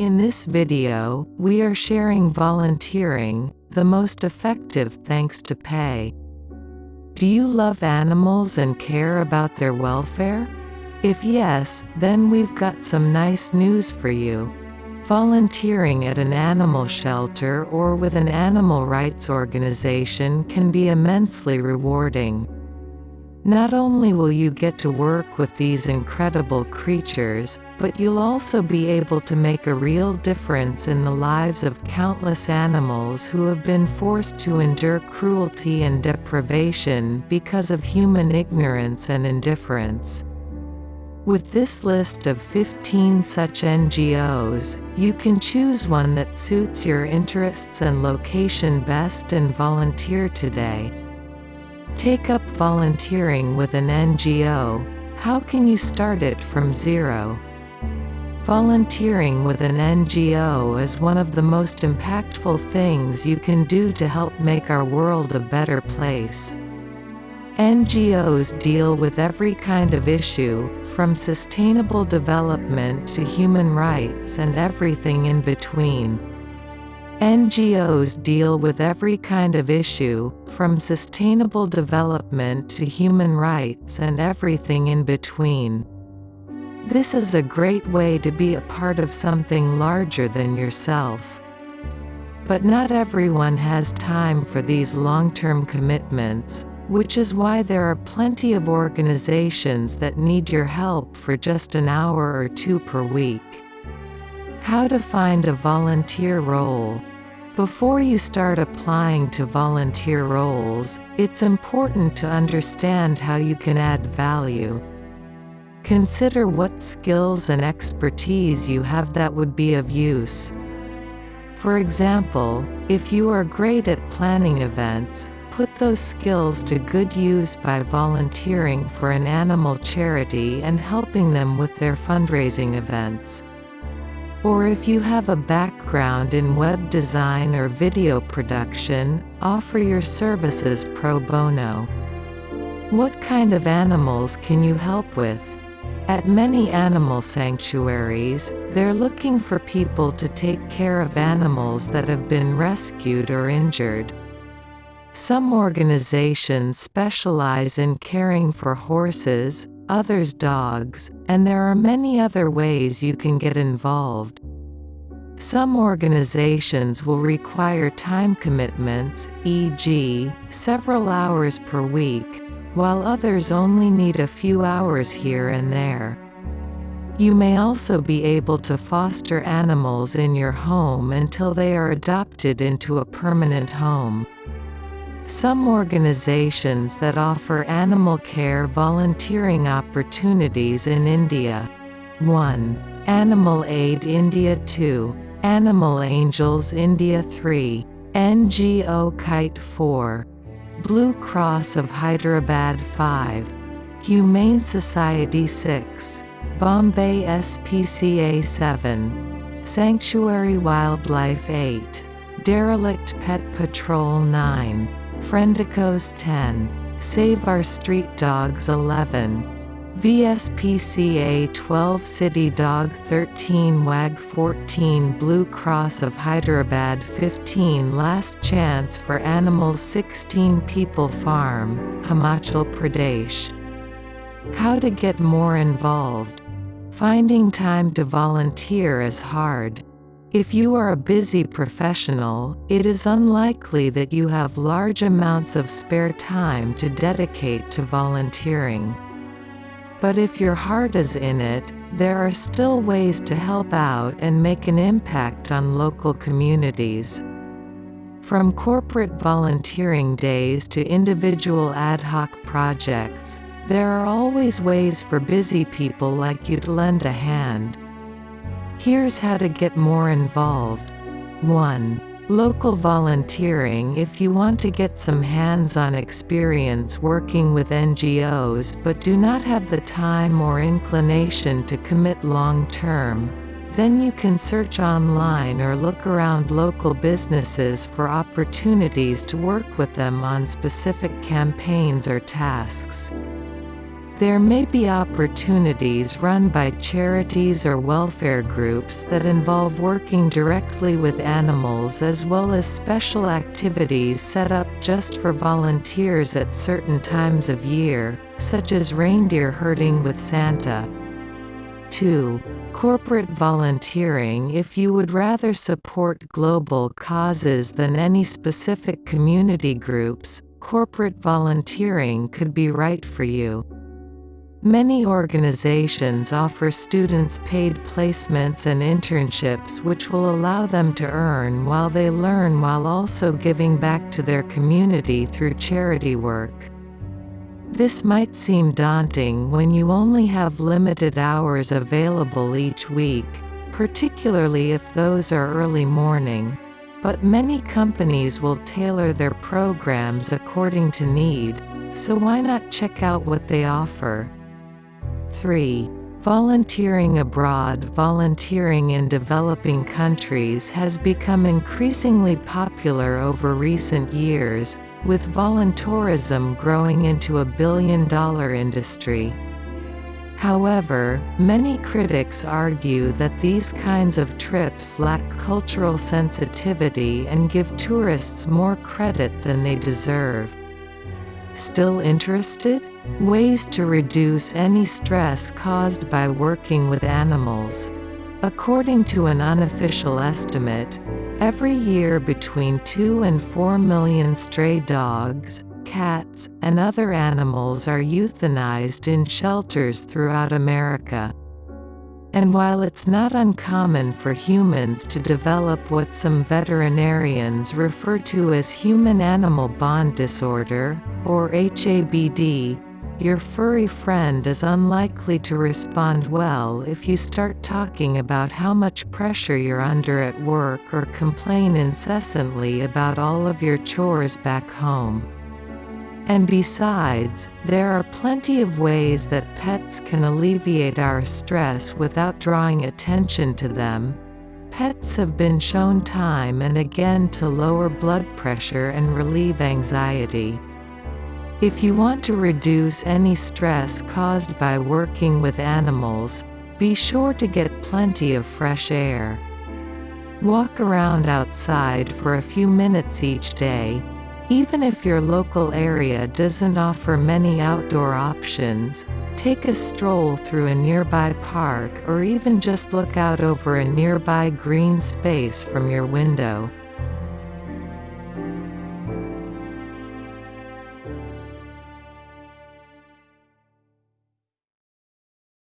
In this video, we are sharing volunteering, the most effective thanks to pay. Do you love animals and care about their welfare? If yes, then we've got some nice news for you. Volunteering at an animal shelter or with an animal rights organization can be immensely rewarding. Not only will you get to work with these incredible creatures, but you'll also be able to make a real difference in the lives of countless animals who have been forced to endure cruelty and deprivation because of human ignorance and indifference. With this list of 15 such NGOs, you can choose one that suits your interests and location best and volunteer today. Take up volunteering with an NGO. How can you start it from zero? Volunteering with an NGO is one of the most impactful things you can do to help make our world a better place. NGOs deal with every kind of issue, from sustainable development to human rights and everything in between. NGOs deal with every kind of issue, from sustainable development to human rights and everything in between. This is a great way to be a part of something larger than yourself. But not everyone has time for these long-term commitments, which is why there are plenty of organizations that need your help for just an hour or two per week. How to find a volunteer role before you start applying to volunteer roles, it's important to understand how you can add value. Consider what skills and expertise you have that would be of use. For example, if you are great at planning events, put those skills to good use by volunteering for an animal charity and helping them with their fundraising events. Or if you have a background in web design or video production, offer your services pro bono. What kind of animals can you help with? At many animal sanctuaries, they're looking for people to take care of animals that have been rescued or injured. Some organizations specialize in caring for horses, others dogs, and there are many other ways you can get involved. Some organizations will require time commitments, e.g., several hours per week, while others only need a few hours here and there. You may also be able to foster animals in your home until they are adopted into a permanent home. Some organizations that offer animal care volunteering opportunities in India. 1. Animal Aid India 2. Animal Angels India 3. NGO Kite 4. Blue Cross of Hyderabad 5. Humane Society 6. Bombay SPCA 7. Sanctuary Wildlife 8. Derelict Pet Patrol 9. Friendicoes 10. Save Our Street Dogs 11. VSPCA 12 City Dog 13 WAG 14 Blue Cross of Hyderabad 15 Last Chance for Animals 16 People Farm, Himachal Pradesh. How to get more involved. Finding time to volunteer is hard. If you are a busy professional, it is unlikely that you have large amounts of spare time to dedicate to volunteering. But if your heart is in it, there are still ways to help out and make an impact on local communities. From corporate volunteering days to individual ad hoc projects, there are always ways for busy people like you to lend a hand. Here's how to get more involved. 1. Local volunteering If you want to get some hands-on experience working with NGOs but do not have the time or inclination to commit long-term, then you can search online or look around local businesses for opportunities to work with them on specific campaigns or tasks. There may be opportunities run by charities or welfare groups that involve working directly with animals as well as special activities set up just for volunteers at certain times of year, such as reindeer herding with Santa. 2. Corporate volunteering If you would rather support global causes than any specific community groups, corporate volunteering could be right for you. Many organizations offer students paid placements and internships which will allow them to earn while they learn while also giving back to their community through charity work. This might seem daunting when you only have limited hours available each week, particularly if those are early morning. But many companies will tailor their programs according to need, so why not check out what they offer? 3. Volunteering abroad Volunteering in developing countries has become increasingly popular over recent years, with voluntourism growing into a billion-dollar industry. However, many critics argue that these kinds of trips lack cultural sensitivity and give tourists more credit than they deserve. Still interested? Ways to reduce any stress caused by working with animals. According to an unofficial estimate, every year between 2 and 4 million stray dogs, cats, and other animals are euthanized in shelters throughout America. And while it's not uncommon for humans to develop what some veterinarians refer to as human-animal bond disorder, or HABD, your furry friend is unlikely to respond well if you start talking about how much pressure you're under at work or complain incessantly about all of your chores back home. And besides, there are plenty of ways that pets can alleviate our stress without drawing attention to them. Pets have been shown time and again to lower blood pressure and relieve anxiety. If you want to reduce any stress caused by working with animals, be sure to get plenty of fresh air. Walk around outside for a few minutes each day, even if your local area doesn't offer many outdoor options, take a stroll through a nearby park or even just look out over a nearby green space from your window.